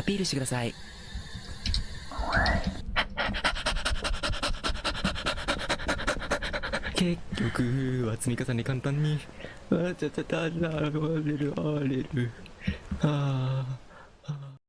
アピールしてください。結局は積み重ね簡単に。あちゃちゃたられるあれる。ああ